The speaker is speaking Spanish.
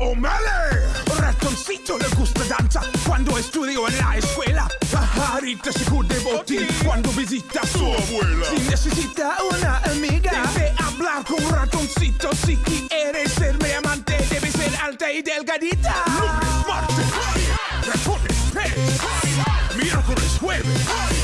O'Malley. Ratoncito le gusta danza cuando estudió en la escuela. Pajarita se de botín cuando visita a su abuela. Si necesita una amiga, debe hablar con un ratoncito. Si quiere ser mi amante, debe ser alta y delgadita. Lunes, martes, ratones, miércoles, jueves.